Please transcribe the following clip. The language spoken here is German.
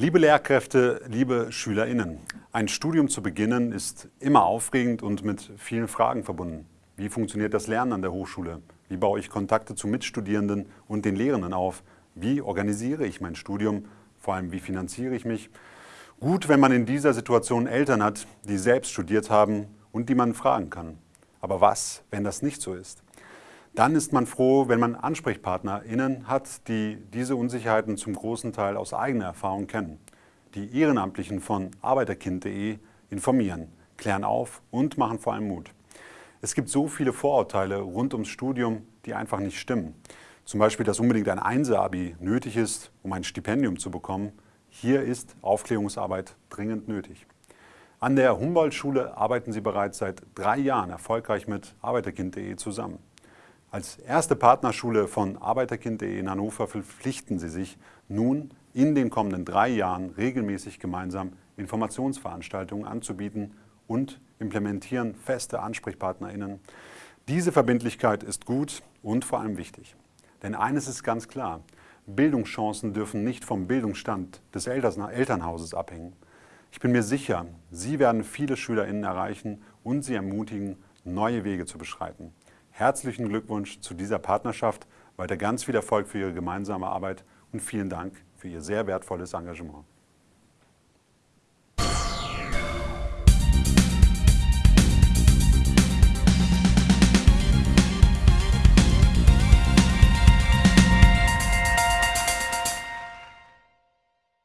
Liebe Lehrkräfte, liebe SchülerInnen, ein Studium zu beginnen ist immer aufregend und mit vielen Fragen verbunden. Wie funktioniert das Lernen an der Hochschule? Wie baue ich Kontakte zu Mitstudierenden und den Lehrenden auf? Wie organisiere ich mein Studium? Vor allem, wie finanziere ich mich? Gut, wenn man in dieser Situation Eltern hat, die selbst studiert haben und die man fragen kann. Aber was, wenn das nicht so ist? Dann ist man froh, wenn man AnsprechpartnerInnen hat, die diese Unsicherheiten zum großen Teil aus eigener Erfahrung kennen. Die Ehrenamtlichen von arbeiterkind.de informieren, klären auf und machen vor allem Mut. Es gibt so viele Vorurteile rund ums Studium, die einfach nicht stimmen. Zum Beispiel, dass unbedingt ein Einser-Abi nötig ist, um ein Stipendium zu bekommen. Hier ist Aufklärungsarbeit dringend nötig. An der Humboldt-Schule arbeiten Sie bereits seit drei Jahren erfolgreich mit arbeiterkind.de zusammen. Als erste Partnerschule von arbeiterkind.de in Hannover verpflichten Sie sich nun in den kommenden drei Jahren regelmäßig gemeinsam Informationsveranstaltungen anzubieten und implementieren feste AnsprechpartnerInnen. Diese Verbindlichkeit ist gut und vor allem wichtig. Denn eines ist ganz klar, Bildungschancen dürfen nicht vom Bildungsstand des Elternhauses abhängen. Ich bin mir sicher, Sie werden viele SchülerInnen erreichen und sie ermutigen, neue Wege zu beschreiten. Herzlichen Glückwunsch zu dieser Partnerschaft, weiter ganz viel Erfolg für Ihre gemeinsame Arbeit und vielen Dank für Ihr sehr wertvolles Engagement.